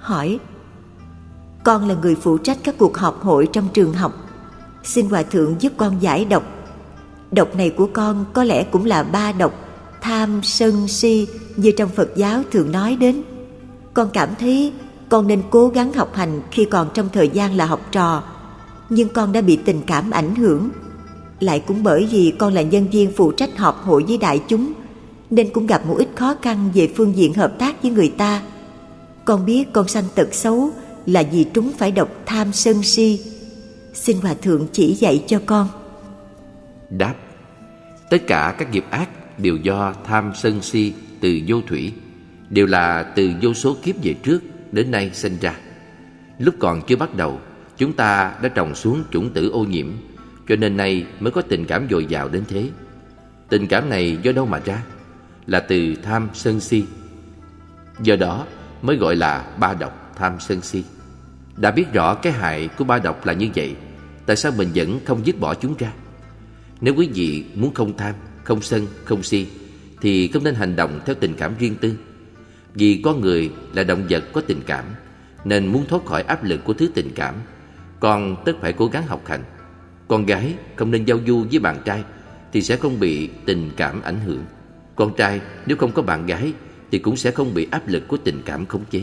hỏi Con là người phụ trách các cuộc họp hội trong trường học. Xin Hòa Thượng giúp con giải độc. Độc này của con có lẽ cũng là ba độc Tham, sân, si như trong Phật giáo thường nói đến. Con cảm thấy con nên cố gắng học hành khi còn trong thời gian là học trò Nhưng con đã bị tình cảm ảnh hưởng. Lại cũng bởi vì con là nhân viên phụ trách họp hội với đại chúng Nên cũng gặp một ít khó khăn về phương diện hợp tác với người ta. Con biết con sanh tật xấu là vì chúng phải độc tham sân si. Xin Hòa Thượng chỉ dạy cho con. Đáp, Tất cả các nghiệp ác đều do tham sân si từ vô thủy, Đều là từ vô số kiếp về trước đến nay sinh ra. Lúc còn chưa bắt đầu, Chúng ta đã trồng xuống chủng tử ô nhiễm, Cho nên nay mới có tình cảm dồi dào đến thế. Tình cảm này do đâu mà ra? Là từ tham sân si. Do đó mới gọi là ba độc tham sân si. Đã biết rõ cái hại của ba độc là như vậy Tại sao mình vẫn không dứt bỏ chúng ra? Nếu quý vị muốn không tham, không sân, không si Thì không nên hành động theo tình cảm riêng tư. Vì con người là động vật có tình cảm Nên muốn thoát khỏi áp lực của thứ tình cảm Con tất phải cố gắng học hành. Con gái không nên giao du với bạn trai Thì sẽ không bị tình cảm ảnh hưởng. Con trai nếu không có bạn gái thì cũng sẽ không bị áp lực của tình cảm khống chế.